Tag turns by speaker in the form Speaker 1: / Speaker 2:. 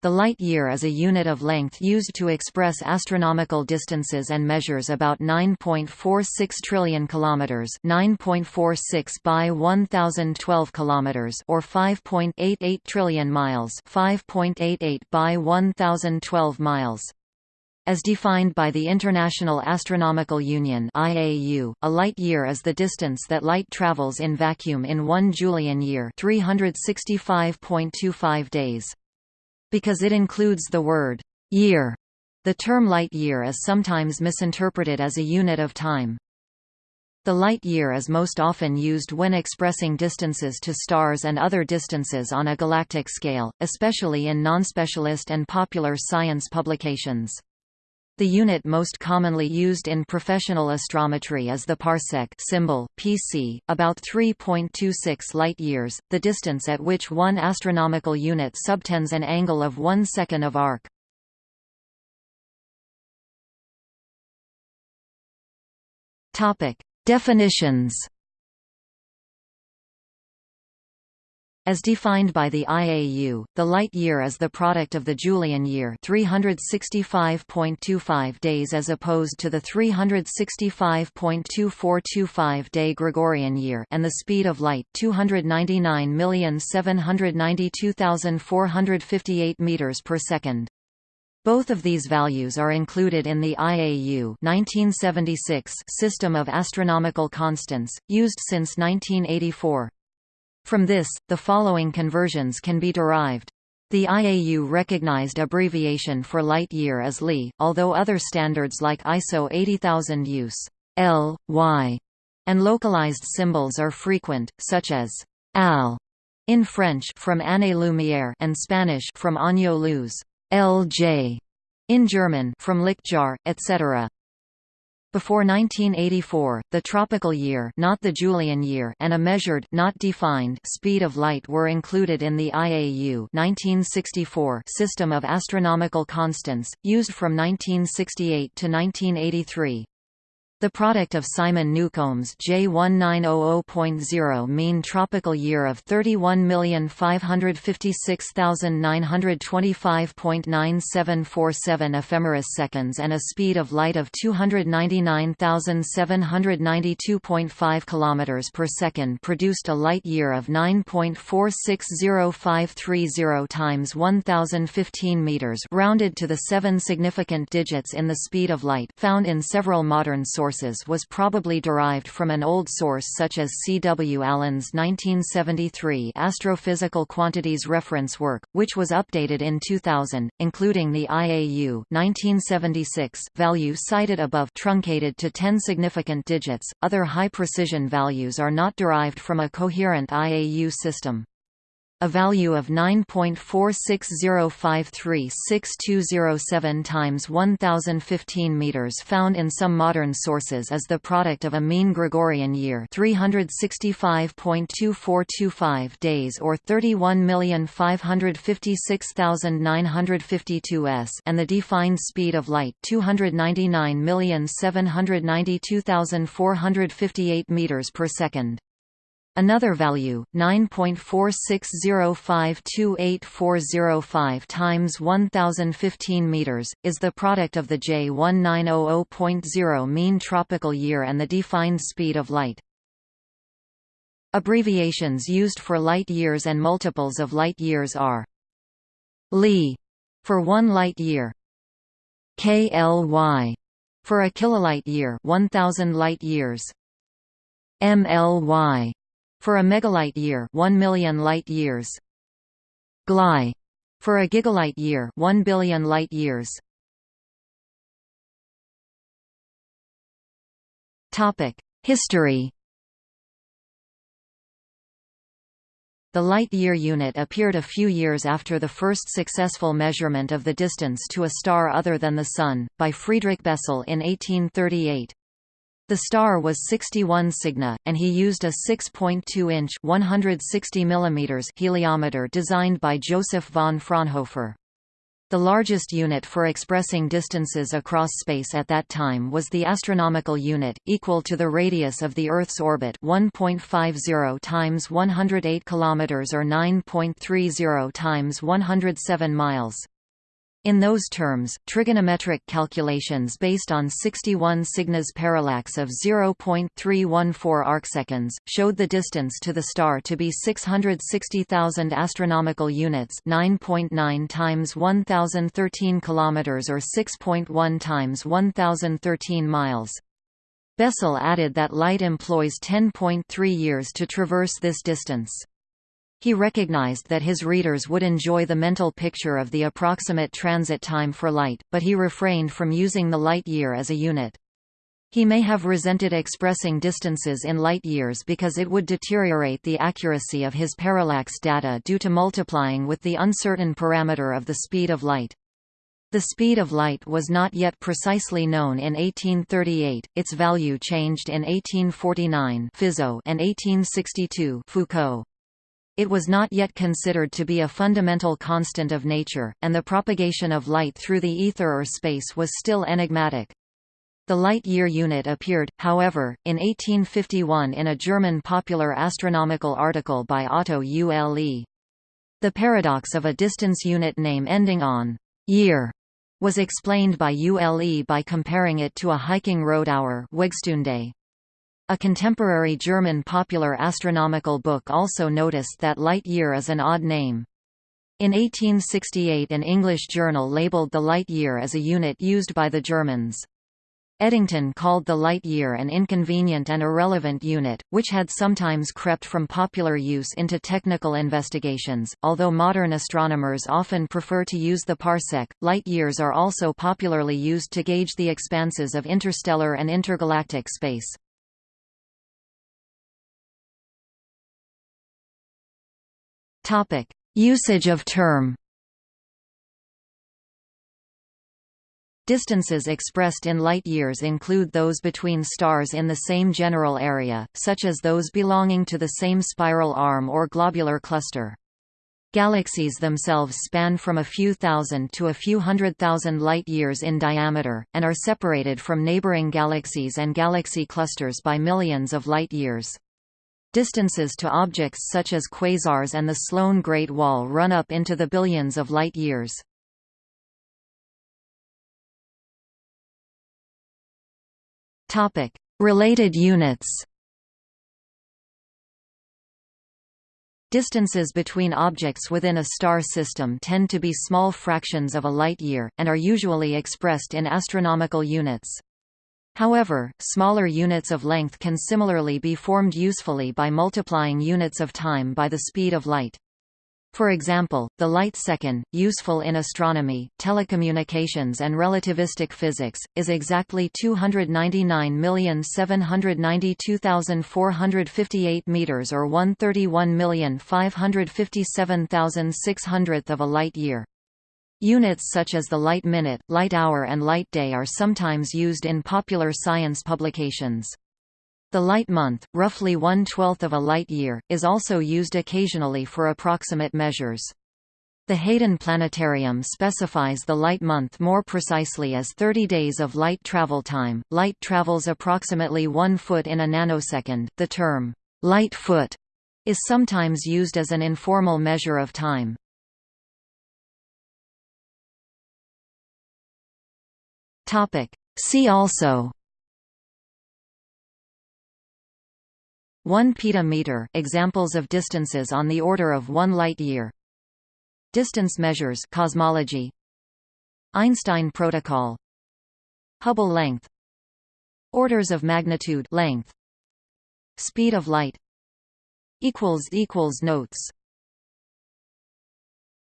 Speaker 1: The light year is a unit of length used to express astronomical distances and measures about 9.46 trillion kilometers, 9.46 by 1012 kilometers or 5.88 trillion miles, 5.88 by 1012 miles. As defined by the International Astronomical Union (IAU), a light year is the distance that light travels in vacuum in 1 Julian year, 365.25 days. Because it includes the word year, the term light year is sometimes misinterpreted as a unit of time. The light year is most often used when expressing distances to stars and other distances on a galactic scale, especially in non-specialist and popular science publications. The unit most commonly used in professional astrometry is the parsec symbol, PC, about 3.26 light-years, the distance at which one astronomical unit subtends an angle of one second of arc. Topic: Definitions As defined by the IAU, the light year is the product of the Julian year 365.25 days as opposed to the 365.2425-day Gregorian year and the speed of light 299,792,458 meters per second. Both of these values are included in the IAU 1976 system of astronomical constants, used since 1984. From this, the following conversions can be derived. The IAU recognized abbreviation for light year as Li, although other standards like ISO 80000 use L, Y, and localized symbols are frequent, such as AL in French from Année-Lumière and Spanish from Año Luz, LJ in German from Lichtjahr, etc. Before 1984, the tropical year, not the Julian year, and a measured, not defined, speed of light were included in the IAU 1964 system of astronomical constants, used from 1968 to 1983. The product of Simon Newcomb's J1900.0 mean tropical year of 31,556,925.9747 ephemeris seconds and a speed of light of 299,792.5 km per second produced a light year of 9.460530 times 1015 meters rounded to the seven significant digits in the speed of light found in several modern sources sources was probably derived from an old source such as C. W. Allen's 1973 Astrophysical Quantities Reference Work, which was updated in 2000, including the IAU 1976 value cited above truncated to 10 significant digits. Other high-precision values are not derived from a coherent IAU system. A value of 9.460536207 times 1015 meters found in some modern sources is the product of a mean Gregorian year 365.2425 days or 31,556,952 s and the defined speed of light 299,792,458 meters per second. Another value, 9.460528405 times 1015 meters, is the product of the J1900.0 mean tropical year and the defined speed of light. Abbreviations used for light years and multiples of light years are Li for 1 light year, KLY for a kilolight year, 1000 light years, MLY for a megalight year 1 million light years. GLY for a gigalight year 1 billion light years. Topic History. The light year unit appeared a few years after the first successful measurement of the distance to a star other than the Sun, by Friedrich Bessel in 1838. The star was 61 Cygni, and he used a 6.2-inch (160 mm) heliometer designed by Joseph von Fraunhofer. The largest unit for expressing distances across space at that time was the astronomical unit, equal to the radius of the Earth's orbit 1.50 times 108 km or 9.30 times 107 miles. In those terms, trigonometric calculations based on 61 Cygnus parallax of 0.314 arcseconds showed the distance to the star to be 660,000 astronomical units, 9.9 .9 times 1013 kilometers or 6.1 times 1013 miles. Bessel added that light employs 10.3 years to traverse this distance. He recognized that his readers would enjoy the mental picture of the approximate transit time for light, but he refrained from using the light year as a unit. He may have resented expressing distances in light years because it would deteriorate the accuracy of his parallax data due to multiplying with the uncertain parameter of the speed of light. The speed of light was not yet precisely known in 1838, its value changed in 1849 and 1862 Foucault. It was not yet considered to be a fundamental constant of nature, and the propagation of light through the ether or space was still enigmatic. The light-year unit appeared, however, in 1851 in a German popular astronomical article by Otto Ule. The paradox of a distance unit name ending on year was explained by Ule by comparing it to a hiking road hour Wegstunde. A contemporary German popular astronomical book also noticed that light year is an odd name. In 1868 an English journal labelled the light year as a unit used by the Germans. Eddington called the light year an inconvenient and irrelevant unit, which had sometimes crept from popular use into technical investigations. Although modern astronomers often prefer to use the parsec, light years are also popularly used to gauge the expanses of interstellar and intergalactic space. Usage of term. Distances expressed in light years include those between stars in the same general area, such as those belonging to the same spiral arm or globular cluster. Galaxies themselves span from a few thousand to a few hundred thousand light-years in diameter, and are separated from neighboring galaxies and galaxy clusters by millions of light-years. Distances to objects such as quasars and the Sloan Great Wall run up into the billions of light-years. Related units Distances between objects within a star system tend to be small fractions of a light-year, and are usually expressed in astronomical units. However, smaller units of length can similarly be formed usefully by multiplying units of time by the speed of light. For example, the light second, useful in astronomy, telecommunications and relativistic physics, is exactly 299,792,458 meters or 131,557,600th of a light year. Units such as the light minute, light hour and light day are sometimes used in popular science publications. The light month, roughly one-twelfth of a light year, is also used occasionally for approximate measures. The Hayden Planetarium specifies the light month more precisely as 30 days of light travel time. Light travels approximately 1 foot in a nanosecond. The term light foot is sometimes used as an informal measure of time. Topic. See also. 1 petameter examples of distances on the order of 1 light year. Distance measures cosmology. Einstein protocol. Hubble length. Orders of magnitude length. Speed of light. Equals equals notes